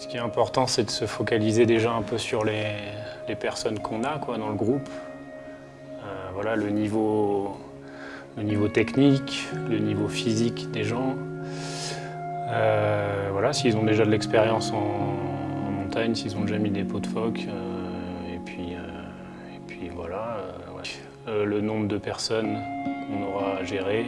Ce qui est important, c'est de se focaliser déjà un peu sur les, personnes qu'on a quoi, dans le groupe. Euh, voilà, le niveau, le niveau technique, le niveau physique des gens. Euh, voilà, s'ils ont déjà de l'expérience en, montagne, s'ils ont déjà mis des pots de phoque. euh, et, puis, et puis voilà, le nombre de personnes qu'on aura à gérer.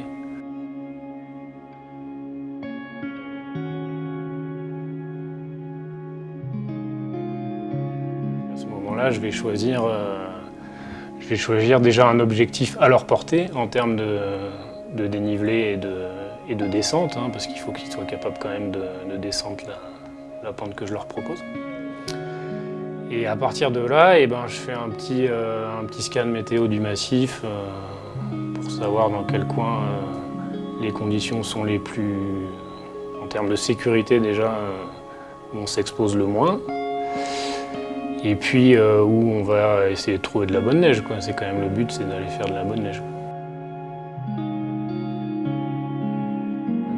Je vais choisir, euh, je vais choisir déjà un objectif à leur portée en termes de, dénivelé et de, et de descente, hein, parce qu'il faut qu'ils soient capables quand même de, de descendre la, pente que je leur propose. Et à partir de là, eh ben, je fais un petit, euh, un petit scan météo du massif euh, pour savoir dans quel coin les conditions sont les plus, en termes de sécurité déjà, où on s'expose le moins. Et puis euh, où on va essayer de trouver de la bonne neige. C'est quand même le but, c'est d'aller faire de la bonne neige.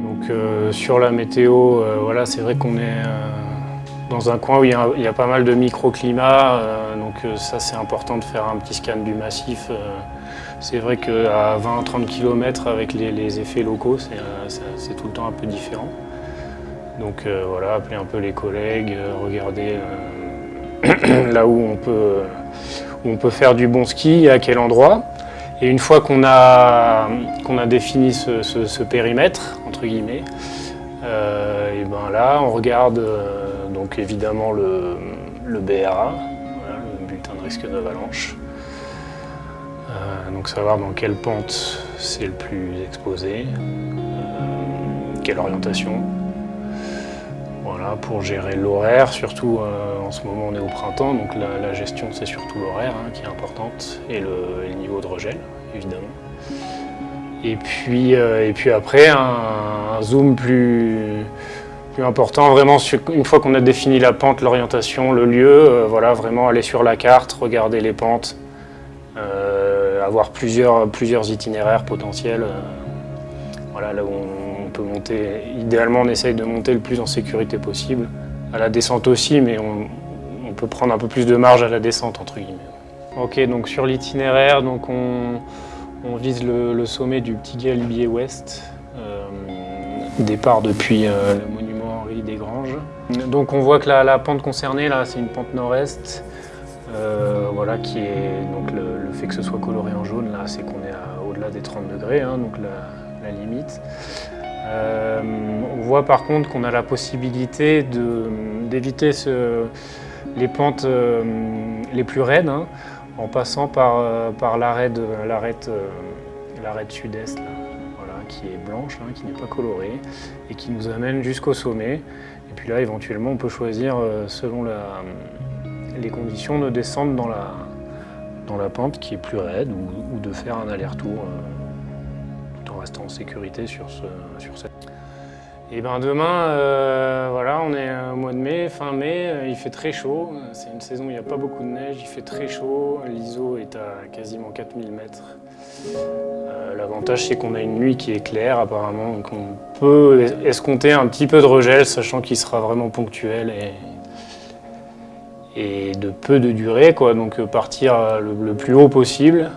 Donc euh, sur la météo, euh, voilà, c'est vrai qu'on est dans un coin où il y a, pas mal de microclimats, donc ça c'est important de faire un petit scan du massif. c'est vrai qu'à 20-30 km avec les, les effets locaux, c'est tout le temps un peu différent. Donc voilà, appeler un peu les collègues, regarder là où on, peut, faire du bon ski, à quel endroit. Et une fois qu'on a, défini ce, périmètre, entre guillemets, euh, ben on regarde euh, donc évidemment le, le BRA, le bulletin de risque d'avalanche. Euh, donc savoir dans quelle pente c'est le plus exposé, quelle orientation. Pour gérer l'horaire, surtout euh, en ce moment on est au printemps, donc la, gestion c'est surtout l'horaire hein, qui est importante et le, niveau de regel évidemment. Et puis, euh, et puis après un, zoom plus, plus important, vraiment une fois qu'on a défini la pente, l'orientation, le lieu, euh, voilà, vraiment aller sur la carte, regarder les pentes, avoir plusieurs itinéraires potentiels. Voilà, là où on peut monter, idéalement on essaye de monter le plus en sécurité possible. À la descente aussi, mais on, peut prendre un peu plus de marge à la descente entre guillemets. Ok, donc sur l'itinéraire, on, vise le, sommet du Petit Galibier Ouest, euh, départ depuis euh, le monument Henri Desgranges. Donc on voit que la, pente concernée là, c'est une pente nord-est, euh, voilà, qui est donc le, fait que ce soit coloré en jaune là, c'est qu'on est au-delà des 30 degrés, hein, donc limite. Euh, on voit par contre qu'on a la possibilité d'éviter les pentes euh, les plus raides hein, en passant par, euh, l'arête de- l'arête, l'arête sud-est, qui est blanche, hein, qui n'est pas colorée, et qui nous amène jusqu'au sommet. Et puis là, éventuellement, on peut choisir, selon les conditions, de descendre dans la, pente qui est plus raide ou de faire un aller-retour euh, en sécurité sur, ce, sur cette. Et ben demain, euh, voilà, on est au mois de mai, fin mai, euh, il fait très chaud. C'est une saison où il n'y a pas beaucoup de neige, il fait très chaud. L'ISO est à quasiment 4000 mètres. Euh, L'avantage, c'est qu'on a une nuit qui est claire apparemment, donc on peut es- escompter un petit peu de regel, sachant qu'il sera vraiment ponctuel et, et de peu de durée, quoi. Donc euh, partir euh, le plus haut possible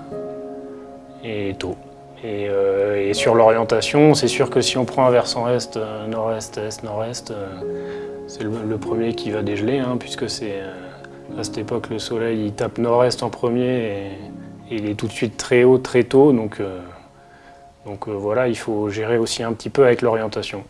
et tôt. Et, euh, et sur l'orientation, c'est sûr que si on prend un versant est, euh, nord-est, est, nord-est, euh, c'est le, premier qui va dégeler, hein, puisque c'est à cette époque le soleil il tape nord-est en premier et, il est tout de suite très haut très tôt. Donc, donc voilà, il faut gérer aussi un petit peu avec l'orientation.